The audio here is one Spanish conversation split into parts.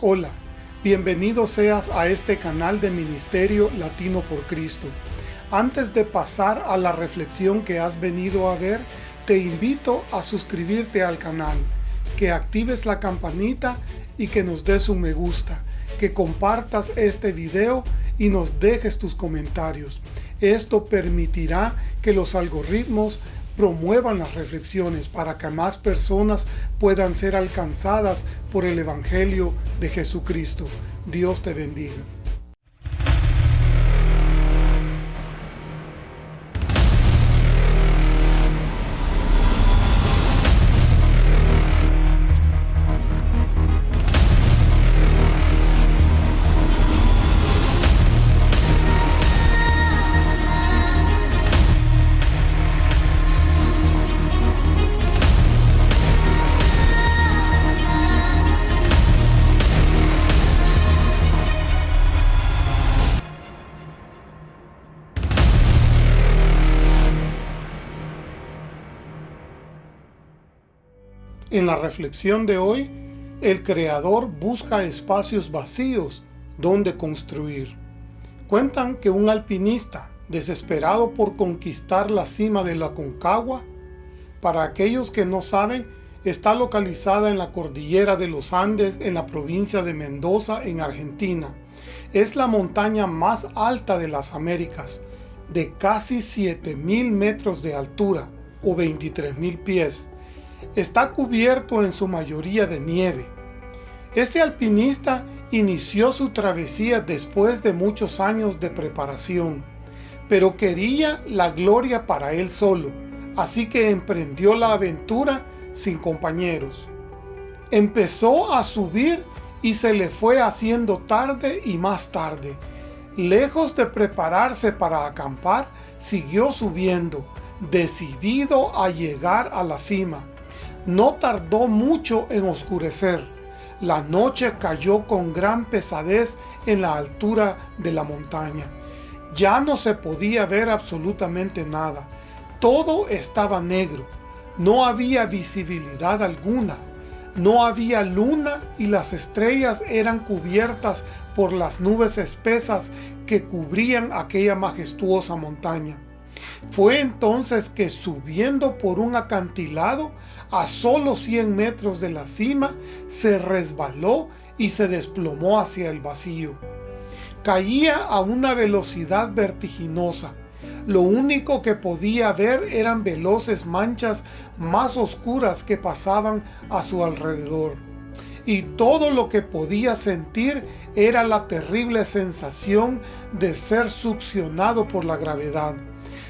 Hola, bienvenido seas a este canal de Ministerio Latino por Cristo. Antes de pasar a la reflexión que has venido a ver, te invito a suscribirte al canal, que actives la campanita y que nos des un me gusta, que compartas este video y nos dejes tus comentarios. Esto permitirá que los algoritmos promuevan las reflexiones para que más personas puedan ser alcanzadas por el Evangelio de Jesucristo. Dios te bendiga. La reflexión de hoy, el creador busca espacios vacíos donde construir. Cuentan que un alpinista, desesperado por conquistar la cima de la Concagua, para aquellos que no saben, está localizada en la cordillera de los Andes en la provincia de Mendoza en Argentina. Es la montaña más alta de las Américas, de casi 7.000 metros de altura o 23.000 pies está cubierto en su mayoría de nieve. Este alpinista inició su travesía después de muchos años de preparación, pero quería la gloria para él solo, así que emprendió la aventura sin compañeros. Empezó a subir y se le fue haciendo tarde y más tarde. Lejos de prepararse para acampar, siguió subiendo, decidido a llegar a la cima. No tardó mucho en oscurecer. La noche cayó con gran pesadez en la altura de la montaña. Ya no se podía ver absolutamente nada. Todo estaba negro. No había visibilidad alguna. No había luna y las estrellas eran cubiertas por las nubes espesas que cubrían aquella majestuosa montaña. Fue entonces que subiendo por un acantilado a solo 100 metros de la cima, se resbaló y se desplomó hacia el vacío. Caía a una velocidad vertiginosa. Lo único que podía ver eran veloces manchas más oscuras que pasaban a su alrededor. Y todo lo que podía sentir era la terrible sensación de ser succionado por la gravedad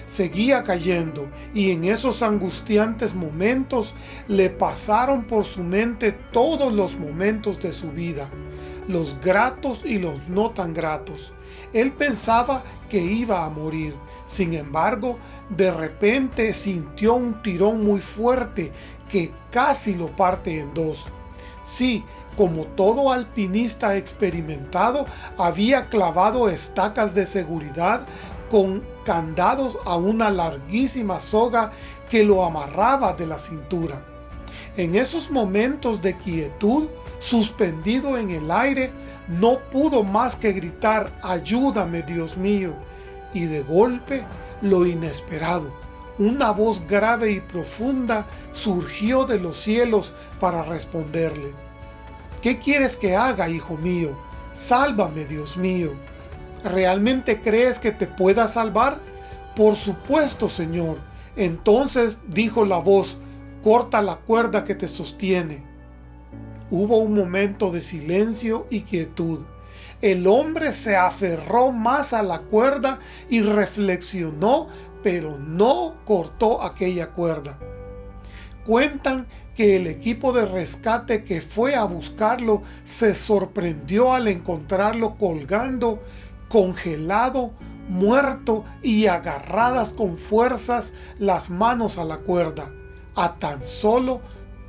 seguía cayendo y en esos angustiantes momentos le pasaron por su mente todos los momentos de su vida, los gratos y los no tan gratos. Él pensaba que iba a morir, sin embargo, de repente sintió un tirón muy fuerte que casi lo parte en dos. Sí, como todo alpinista experimentado, había clavado estacas de seguridad con candados a una larguísima soga que lo amarraba de la cintura. En esos momentos de quietud, suspendido en el aire, no pudo más que gritar, ayúdame Dios mío, y de golpe, lo inesperado, una voz grave y profunda surgió de los cielos para responderle. ¿Qué quieres que haga, hijo mío? Sálvame, Dios mío. ¿Realmente crees que te pueda salvar? Por supuesto, Señor. Entonces dijo la voz, corta la cuerda que te sostiene. Hubo un momento de silencio y quietud. El hombre se aferró más a la cuerda y reflexionó, pero no cortó aquella cuerda. Cuentan que el equipo de rescate que fue a buscarlo se sorprendió al encontrarlo colgando congelado, muerto y agarradas con fuerzas las manos a la cuerda, a tan solo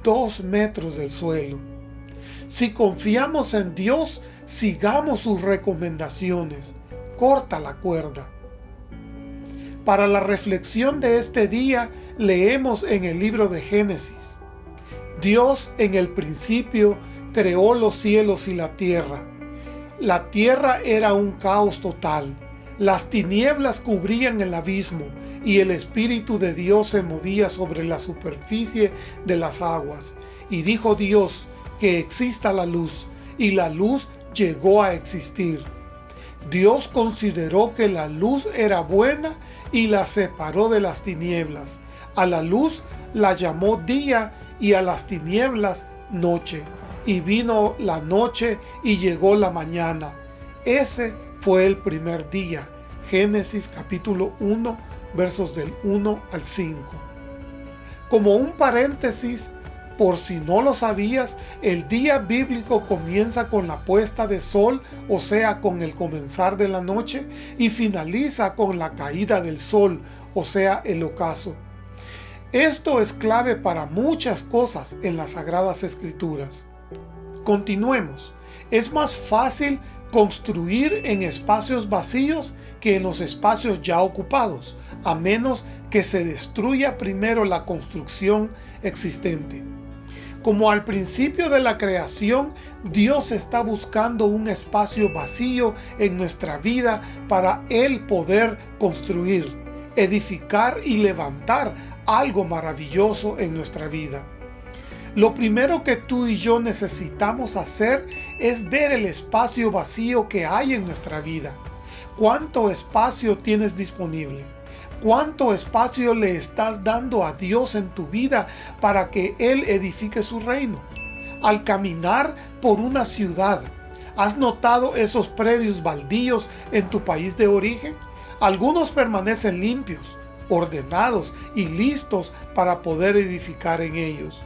dos metros del suelo. Si confiamos en Dios, sigamos sus recomendaciones. Corta la cuerda. Para la reflexión de este día, leemos en el libro de Génesis. Dios en el principio creó los cielos y la tierra. La tierra era un caos total. Las tinieblas cubrían el abismo y el Espíritu de Dios se movía sobre la superficie de las aguas. Y dijo Dios que exista la luz, y la luz llegó a existir. Dios consideró que la luz era buena y la separó de las tinieblas. A la luz la llamó día y a las tinieblas noche. Y vino la noche y llegó la mañana. Ese fue el primer día. Génesis capítulo 1 versos del 1 al 5. Como un paréntesis, por si no lo sabías, el día bíblico comienza con la puesta de sol, o sea, con el comenzar de la noche, y finaliza con la caída del sol, o sea, el ocaso. Esto es clave para muchas cosas en las Sagradas Escrituras. Continuemos. Es más fácil construir en espacios vacíos que en los espacios ya ocupados, a menos que se destruya primero la construcción existente. Como al principio de la creación, Dios está buscando un espacio vacío en nuestra vida para Él poder construir, edificar y levantar algo maravilloso en nuestra vida. Lo primero que tú y yo necesitamos hacer es ver el espacio vacío que hay en nuestra vida. ¿Cuánto espacio tienes disponible? ¿Cuánto espacio le estás dando a Dios en tu vida para que Él edifique su reino? Al caminar por una ciudad, ¿has notado esos predios baldíos en tu país de origen? Algunos permanecen limpios, ordenados y listos para poder edificar en ellos.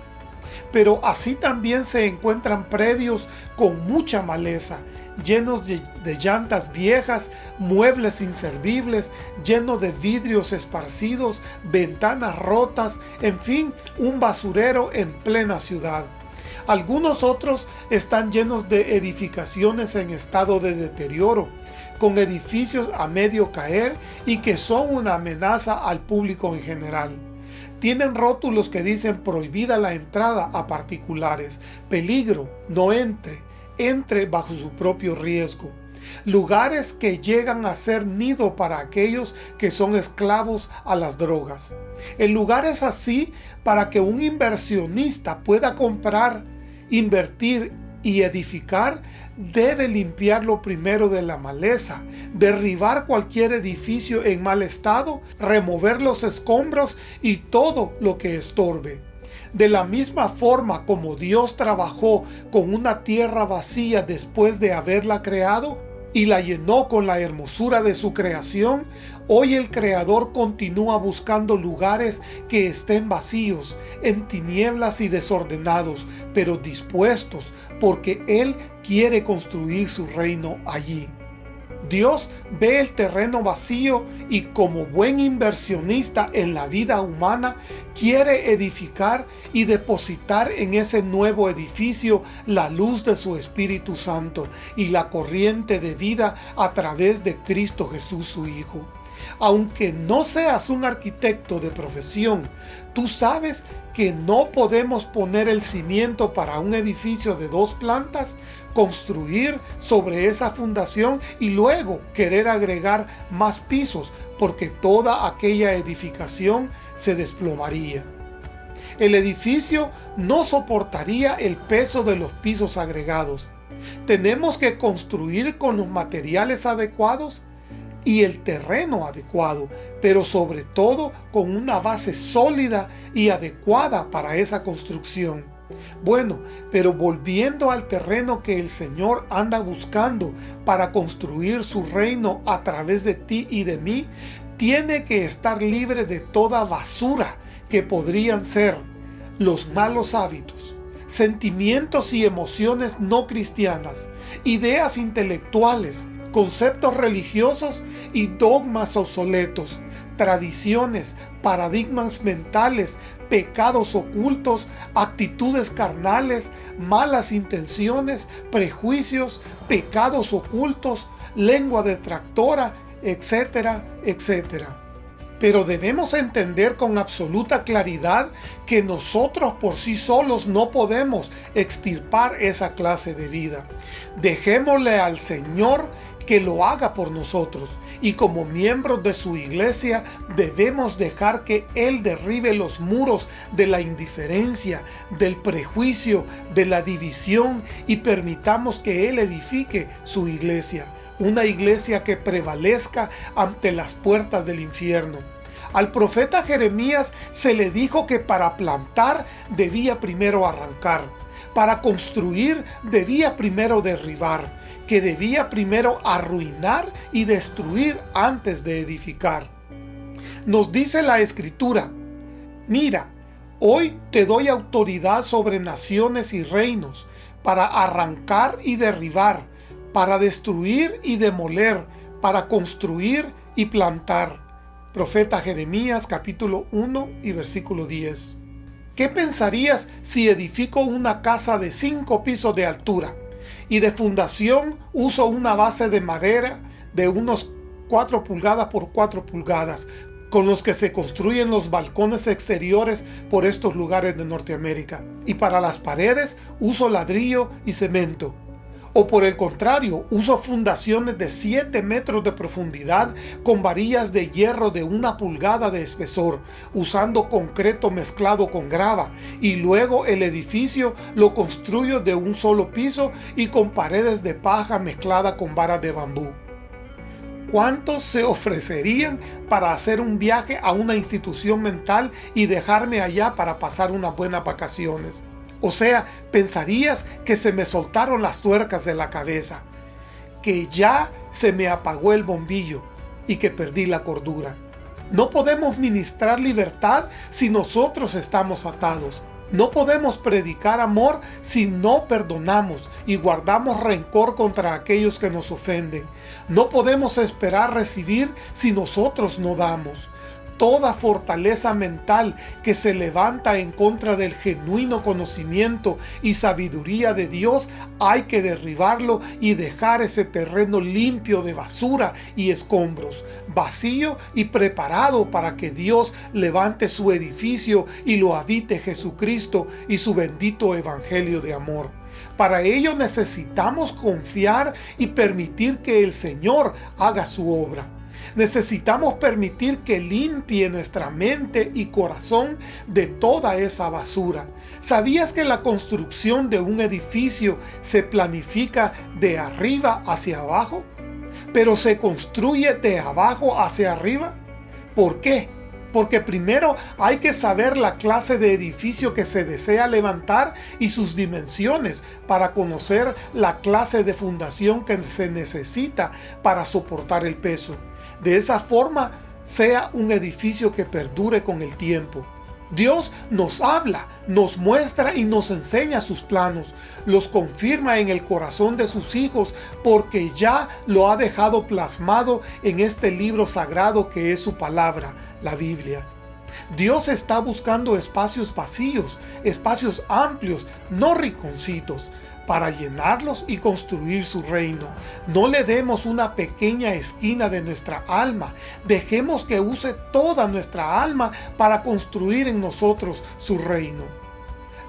Pero así también se encuentran predios con mucha maleza llenos de, llantas viejas, muebles inservibles, llenos de vidrios esparcidos, ventanas rotas, en fin, un basurero en plena ciudad. Algunos otros están llenos de edificaciones en estado de deterioro, con edificios a medio caer y que son una amenaza al público en general. Tienen rótulos que dicen prohibida la entrada a particulares, peligro, no entre, entre bajo su propio riesgo. Lugares que llegan a ser nido para aquellos que son esclavos a las drogas. El lugar es así para que un inversionista pueda comprar, invertir y edificar, debe limpiarlo primero de la maleza, derribar cualquier edificio en mal estado, remover los escombros y todo lo que estorbe. De la misma forma como Dios trabajó con una tierra vacía después de haberla creado y la llenó con la hermosura de su creación, hoy el Creador continúa buscando lugares que estén vacíos, en tinieblas y desordenados, pero dispuestos, porque Él quiere construir su reino allí. Dios ve el terreno vacío y como buen inversionista en la vida humana, quiere edificar y depositar en ese nuevo edificio la luz de su Espíritu Santo y la corriente de vida a través de Cristo Jesús su Hijo. Aunque no seas un arquitecto de profesión, tú sabes que no podemos poner el cimiento para un edificio de dos plantas, construir sobre esa fundación y luego querer agregar más pisos porque toda aquella edificación se desplomaría. El edificio no soportaría el peso de los pisos agregados. Tenemos que construir con los materiales adecuados y el terreno adecuado, pero sobre todo con una base sólida y adecuada para esa construcción. Bueno, pero volviendo al terreno que el Señor anda buscando para construir su reino a través de ti y de mí, tiene que estar libre de toda basura que podrían ser los malos hábitos, sentimientos y emociones no cristianas, ideas intelectuales, conceptos religiosos y dogmas obsoletos, tradiciones, paradigmas mentales, pecados ocultos, actitudes carnales, malas intenciones, prejuicios, pecados ocultos, lengua detractora, etcétera, etcétera. pero debemos entender con absoluta claridad que nosotros por sí solos no podemos extirpar esa clase de vida. Dejémosle al Señor que lo haga por nosotros y como miembros de su iglesia debemos dejar que Él derribe los muros de la indiferencia, del prejuicio, de la división y permitamos que Él edifique su iglesia, una iglesia que prevalezca ante las puertas del infierno. Al profeta Jeremías se le dijo que para plantar debía primero arrancar, para construir debía primero derribar, que debía primero arruinar y destruir antes de edificar. Nos dice la Escritura, Mira, hoy te doy autoridad sobre naciones y reinos, para arrancar y derribar, para destruir y demoler, para construir y plantar. Profeta Jeremías capítulo 1 y versículo 10. ¿Qué pensarías si edifico una casa de cinco pisos de altura? Y de fundación uso una base de madera de unos 4 pulgadas por 4 pulgadas con los que se construyen los balcones exteriores por estos lugares de Norteamérica. Y para las paredes uso ladrillo y cemento o por el contrario, uso fundaciones de 7 metros de profundidad con varillas de hierro de una pulgada de espesor, usando concreto mezclado con grava, y luego el edificio lo construyo de un solo piso y con paredes de paja mezclada con varas de bambú. ¿Cuántos se ofrecerían para hacer un viaje a una institución mental y dejarme allá para pasar unas buenas vacaciones? O sea, pensarías que se me soltaron las tuercas de la cabeza, que ya se me apagó el bombillo y que perdí la cordura. No podemos ministrar libertad si nosotros estamos atados. No podemos predicar amor si no perdonamos y guardamos rencor contra aquellos que nos ofenden. No podemos esperar recibir si nosotros no damos toda fortaleza mental que se levanta en contra del genuino conocimiento y sabiduría de Dios, hay que derribarlo y dejar ese terreno limpio de basura y escombros, vacío y preparado para que Dios levante su edificio y lo habite Jesucristo y su bendito evangelio de amor. Para ello necesitamos confiar y permitir que el Señor haga su obra. Necesitamos permitir que limpie nuestra mente y corazón de toda esa basura. ¿Sabías que la construcción de un edificio se planifica de arriba hacia abajo? ¿Pero se construye de abajo hacia arriba? ¿Por qué? porque primero hay que saber la clase de edificio que se desea levantar y sus dimensiones para conocer la clase de fundación que se necesita para soportar el peso. De esa forma, sea un edificio que perdure con el tiempo. Dios nos habla, nos muestra y nos enseña sus planos, los confirma en el corazón de sus hijos porque ya lo ha dejado plasmado en este libro sagrado que es su palabra, la Biblia. Dios está buscando espacios vacíos, espacios amplios, no rinconcitos, para llenarlos y construir su reino. No le demos una pequeña esquina de nuestra alma. Dejemos que use toda nuestra alma para construir en nosotros su reino.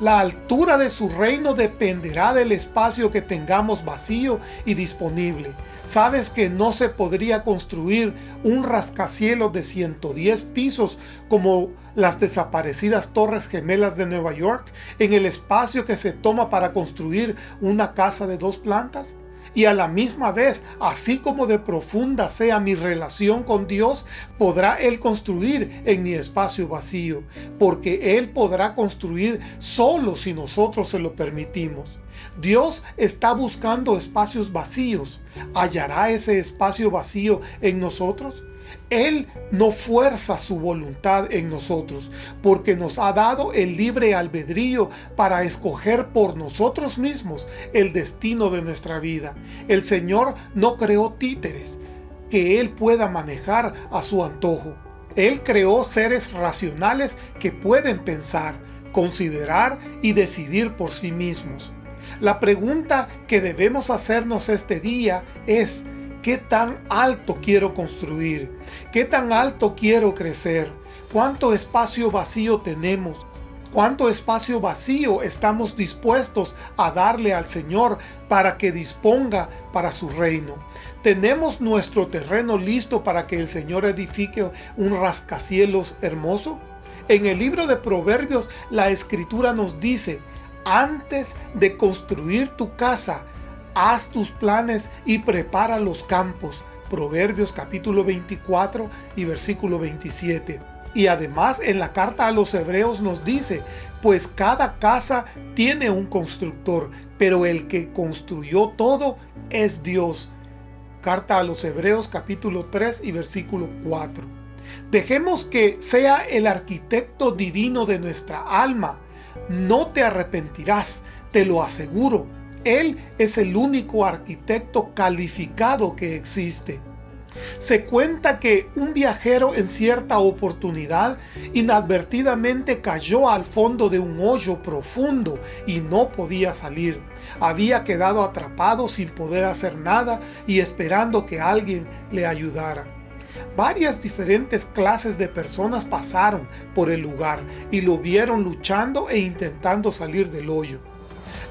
La altura de su reino dependerá del espacio que tengamos vacío y disponible. ¿Sabes que no se podría construir un rascacielos de 110 pisos como las desaparecidas Torres Gemelas de Nueva York en el espacio que se toma para construir una casa de dos plantas? y a la misma vez, así como de profunda sea mi relación con Dios, podrá Él construir en mi espacio vacío, porque Él podrá construir solo si nosotros se lo permitimos. Dios está buscando espacios vacíos. ¿Hallará ese espacio vacío en nosotros? Él no fuerza su voluntad en nosotros, porque nos ha dado el libre albedrío para escoger por nosotros mismos el destino de nuestra vida. El Señor no creó títeres que Él pueda manejar a su antojo. Él creó seres racionales que pueden pensar, considerar y decidir por sí mismos. La pregunta que debemos hacernos este día es, ¿Qué tan alto quiero construir? ¿Qué tan alto quiero crecer? ¿Cuánto espacio vacío tenemos? ¿Cuánto espacio vacío estamos dispuestos a darle al Señor para que disponga para su reino? ¿Tenemos nuestro terreno listo para que el Señor edifique un rascacielos hermoso? En el libro de Proverbios la Escritura nos dice, antes de construir tu casa, haz tus planes y prepara los campos. Proverbios capítulo 24 y versículo 27. Y además en la carta a los hebreos nos dice, pues cada casa tiene un constructor, pero el que construyó todo es Dios. Carta a los hebreos capítulo 3 y versículo 4. Dejemos que sea el arquitecto divino de nuestra alma. No te arrepentirás, te lo aseguro. Él es el único arquitecto calificado que existe. Se cuenta que un viajero en cierta oportunidad inadvertidamente cayó al fondo de un hoyo profundo y no podía salir. Había quedado atrapado sin poder hacer nada y esperando que alguien le ayudara. Varias diferentes clases de personas pasaron por el lugar y lo vieron luchando e intentando salir del hoyo.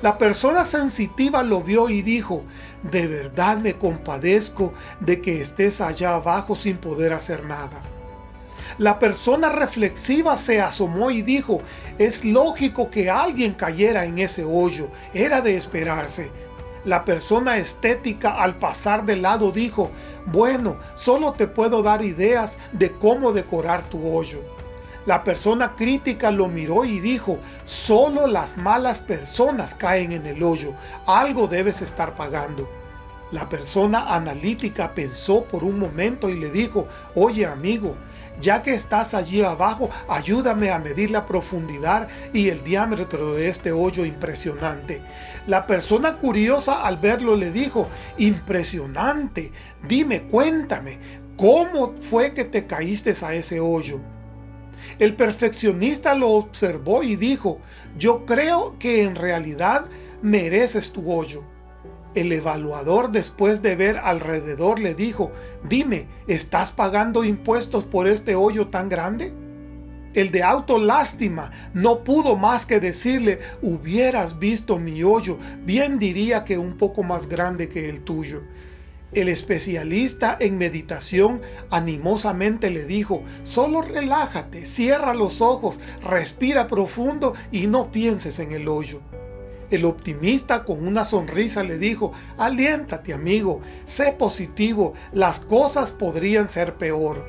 La persona sensitiva lo vio y dijo, de verdad me compadezco de que estés allá abajo sin poder hacer nada. La persona reflexiva se asomó y dijo, es lógico que alguien cayera en ese hoyo, era de esperarse. La persona estética al pasar de lado dijo, bueno, solo te puedo dar ideas de cómo decorar tu hoyo. La persona crítica lo miró y dijo, solo las malas personas caen en el hoyo, algo debes estar pagando. La persona analítica pensó por un momento y le dijo, oye amigo, ya que estás allí abajo, ayúdame a medir la profundidad y el diámetro de este hoyo impresionante. La persona curiosa al verlo le dijo, impresionante, dime, cuéntame, ¿cómo fue que te caíste a ese hoyo? El perfeccionista lo observó y dijo, yo creo que en realidad mereces tu hoyo. El evaluador después de ver alrededor le dijo, dime, ¿estás pagando impuestos por este hoyo tan grande? El de autolástima no pudo más que decirle, hubieras visto mi hoyo, bien diría que un poco más grande que el tuyo. El especialista en meditación animosamente le dijo, solo relájate, cierra los ojos, respira profundo y no pienses en el hoyo. El optimista con una sonrisa le dijo, aliéntate amigo, sé positivo, las cosas podrían ser peor.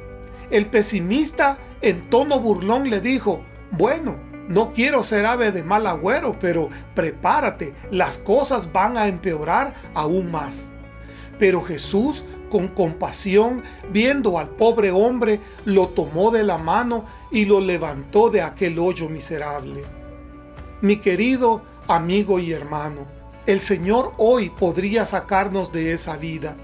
El pesimista en tono burlón le dijo, bueno, no quiero ser ave de mal agüero, pero prepárate, las cosas van a empeorar aún más. Pero Jesús, con compasión, viendo al pobre hombre, lo tomó de la mano y lo levantó de aquel hoyo miserable. Mi querido amigo y hermano, el Señor hoy podría sacarnos de esa vida,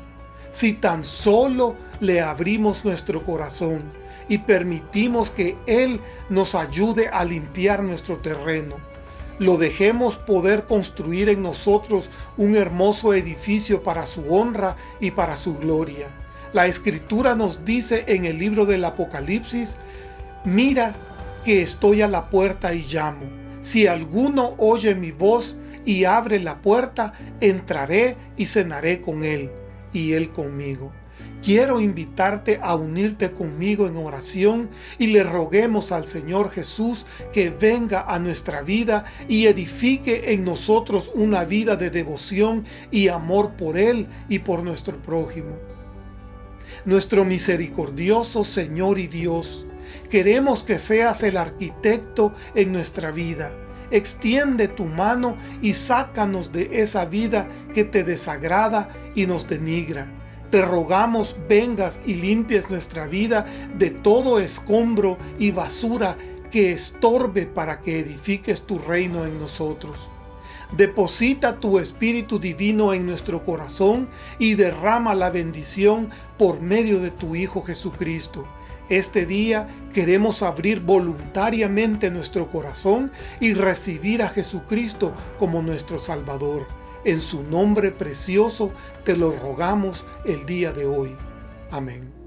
si tan solo le abrimos nuestro corazón y permitimos que Él nos ayude a limpiar nuestro terreno lo dejemos poder construir en nosotros un hermoso edificio para su honra y para su gloria. La Escritura nos dice en el libro del Apocalipsis, Mira que estoy a la puerta y llamo. Si alguno oye mi voz y abre la puerta, entraré y cenaré con él, y él conmigo. Quiero invitarte a unirte conmigo en oración y le roguemos al Señor Jesús que venga a nuestra vida y edifique en nosotros una vida de devoción y amor por Él y por nuestro prójimo. Nuestro misericordioso Señor y Dios, queremos que seas el arquitecto en nuestra vida. Extiende tu mano y sácanos de esa vida que te desagrada y nos denigra te rogamos vengas y limpies nuestra vida de todo escombro y basura que estorbe para que edifiques tu reino en nosotros. Deposita tu Espíritu Divino en nuestro corazón y derrama la bendición por medio de tu Hijo Jesucristo. Este día queremos abrir voluntariamente nuestro corazón y recibir a Jesucristo como nuestro Salvador. En su nombre precioso te lo rogamos el día de hoy. Amén.